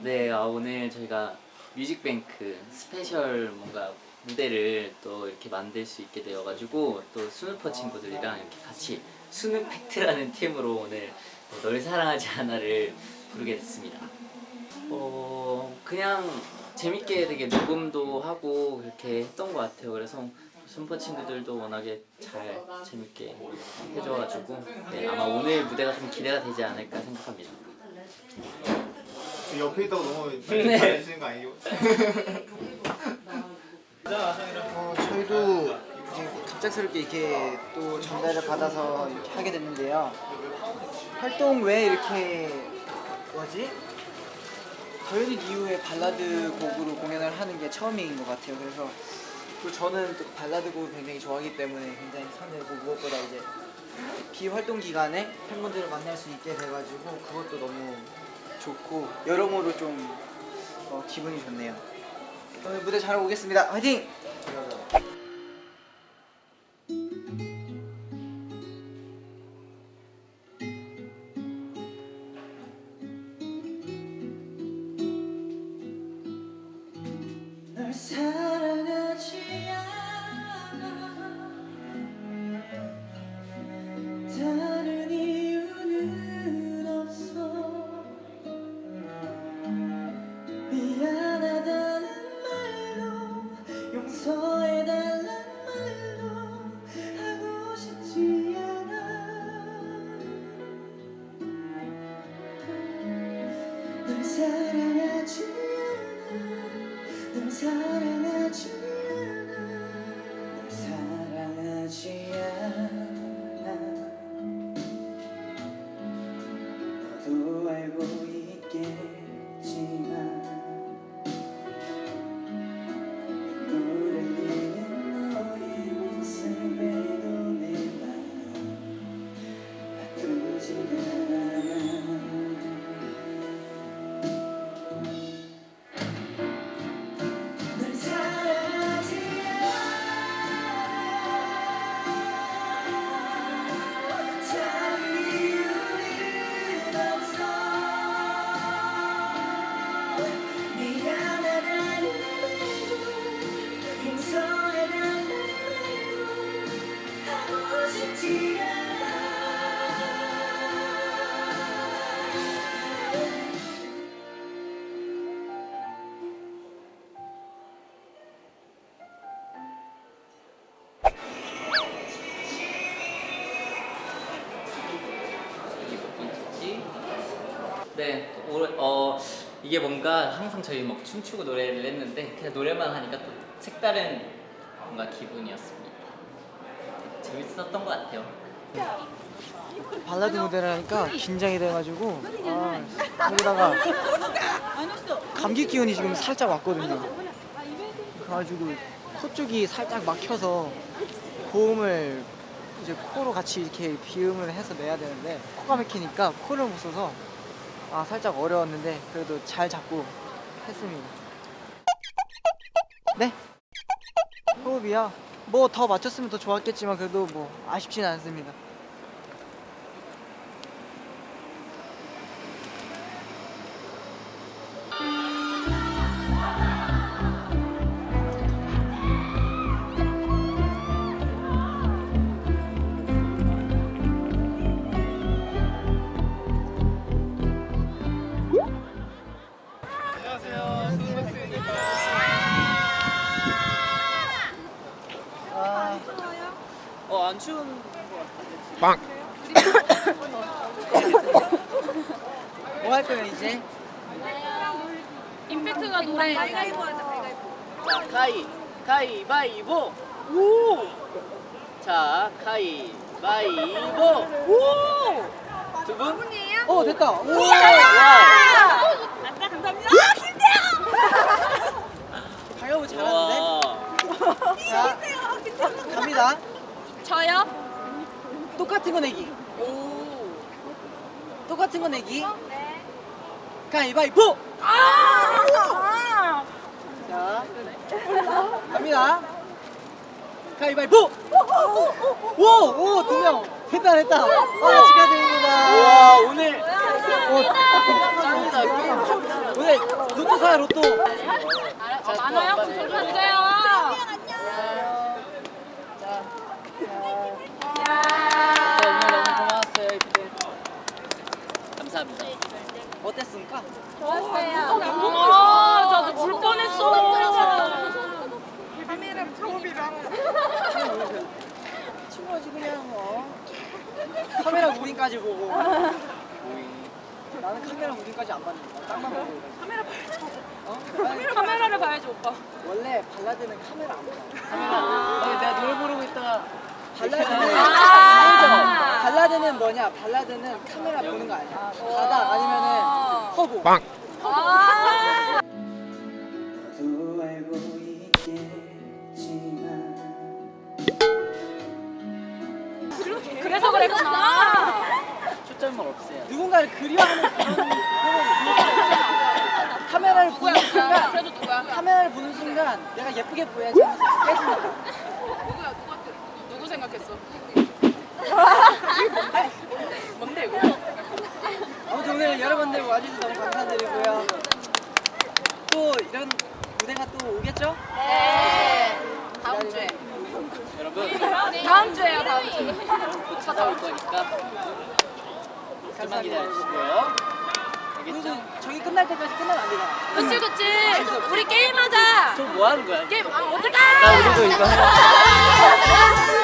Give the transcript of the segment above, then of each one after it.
네, 아, 오늘 저희가 뮤직뱅크 스페셜 뭔가 무대를 또 이렇게 만들 수 있게 되어가지고 또 스누퍼 친구들이랑 이렇게 같이 스누팩트라는 팀으로 오늘 널 사랑하지 않아를 부르게 됐습니다. 어, 그냥 재밌게 되게 녹음도 하고 그렇게 했던 것 같아요. 그래서 스누퍼 친구들도 워낙에 잘 재밌게 해줘가지고 네, 아마 오늘 무대가 좀 기대가 되지 않을까 생각합니다. 저 옆에 있다고 너무 네. 잘해주시는 거 아니고? 어, 저희도 이제 갑작스럽게 이렇게 또 전달을 받아서 이렇게 하게 됐는데요. 활동 외에 이렇게 뭐지? 더유닛 이후에 발라드 곡으로 공연을 하는 게 처음인 것 같아요. 그래서 또 저는 또 발라드 곡을 굉장히 좋아하기 때문에 굉장히 설레고 무엇보다 이제 비활동 기간에 팬분들을 만날 수 있게 돼가지고 그것도 너무 좋고 여러모로 좀 어, 기분이 좋네요. 오늘 무대 잘 오겠습니다. 화이팅! 네, 올, 어 이게 뭔가 항상 저희 막 춤추고 노래를 했는데 그냥 노래만 하니까 또 색다른 뭔가 기분이었습니다. 재밌었던 것 같아요. 발라드 무대를 하니까 긴장이 돼가지고 아, 거기다가 감기 기운이 지금 살짝 왔거든요. 그래가지고 코 쪽이 살짝 막혀서 고음을 이제 코로 같이 이렇게 비음을 해서 내야 되는데 코가 막히니까 코를 못 써서 아 살짝 어려웠는데 그래도 잘 잡고 했습니다. 네? 호흡이요? 뭐 더 맞췄으면 더 좋았겠지만 그래도 뭐 아쉽진 않습니다. 안 추운 것 같은데. 뭐할 거야, 이제? 임팩트가 노래 가위, 가위바위보! 오! 자, 가위바위보! 오! 두 분? 어, 됐다! 오! 와! 아까 감사합니다 가위바위보 잘하는데? 자, 갑니다. 저요? 똑같은 거 내기. 똑같은 거 내기. 가위바위보! 아! 자, 갑니다. 가위바위보! 오! 오! 두 명! 됐다, 됐다! 아, 축하드립니다. 와, 오늘. 오, 짱이다. 오늘 로또 사요 로또. 많아요? 그럼 저 주세요. 자, 자, 오늘 너무 고마웠어요 이렇게. 감사합니다. 어땠습니까? 좋았어요. 아, 저도 물 뻔했어. 친구지 그냥 어. 카메라 우린까지 보고. 나는 카메라 우린까지 안 봤는데 딱만 보고. 카메라 봐야죠. 어? 카메라를 봐야지 오빠. 원래 발라드는 카메라 안 봐. 아니, 내가 노래 부르고 있다가 발라드는 아. 발라드는 뭐냐? 발라드는 카메라 보는 거 아니야. 바닥 아니면은 허공. 아. 또 알고 있겠지만 그래서 그랬구나. 초점을 없애요. 누군가를 그리워하는 그런 그런 카메라를 보는 순간 그래도 누구야? 카메라를 보는 순간 내가 예쁘게 보여야지 깨지니까 누구야? 누구 누구 생각했어? 뭔데 이거? 아무튼 오늘 여러분들 와주셔서 너무 감사드리고요 또 이런 무대가 또 오겠죠? 네. 다음 주에. 여러분 다음 주에요, 다음 주. 곧 찾아올 거니까 좀만 기다려주시고요. 알겠죠? 저기 끝날 때까지 끝나면 안 되잖아 그치 그치. 우리 게임하자. 저 뭐 하는 거야? 게임 아 어떡해? 나 우리도 이거 하자.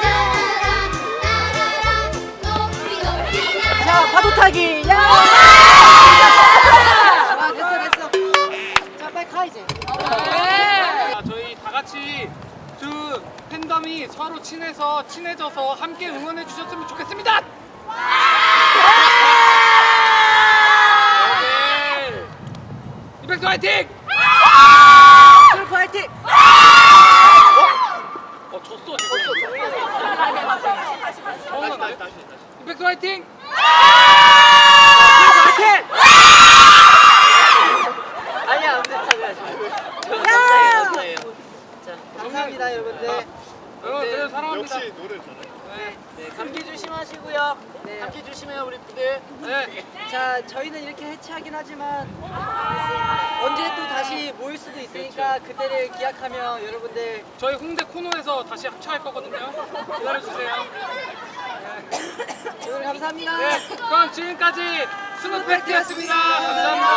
자 파도 타기 야! 아 됐어 됐어 자 빨리 가 이제 네. 자, 저희 다 같이 두 팬덤이 서로 친해서 친해져서 함께 응원해 주셨으면 좋겠습니다. 오케이. 이백도 화이팅! 슬프 화이팅! 어 졌어 지금. 서운한데? 이백도 화이팅! 화이팅! 아니야, 안 야! 감사해요, 감사해요. 자, 감사합니다 여러분들 여러분 그래도 사랑합니다. 네, 네, 감기 조심하시고요. 네. 감기 조심해요, 우리. 네. 자 저희는 이렇게 해체하긴 하지만 언제 또 다시 모일 수도 있으니까 그때를 기약하며 여러분들 저희 홍대 코너에서 다시 합체할 거거든요. 기다려주세요. 감사합니다 네, 그럼 지금까지 스누팩트였습니다. 감사합니다.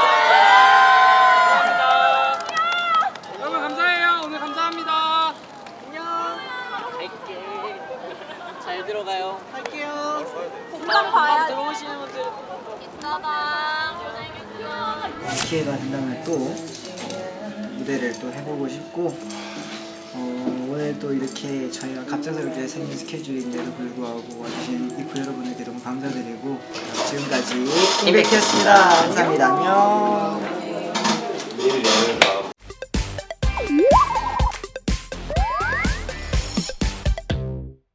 감사합니다. 여러분 감사해요. 오늘 감사합니다. 안녕 갈게. 잘 들어가요. 갈게요 금방 봐야 들어오시는 분들. 있어봐. 기회가 된다면 또 무대를 또 해보고 싶고 어, 오늘 또 이렇게 저희가 갑작스럽게 생긴 스케줄인데도 불구하고 와주신 이프 여러분에게 너무 감사드리고 지금까지 이백이었습니다. 감사합니다. 안녕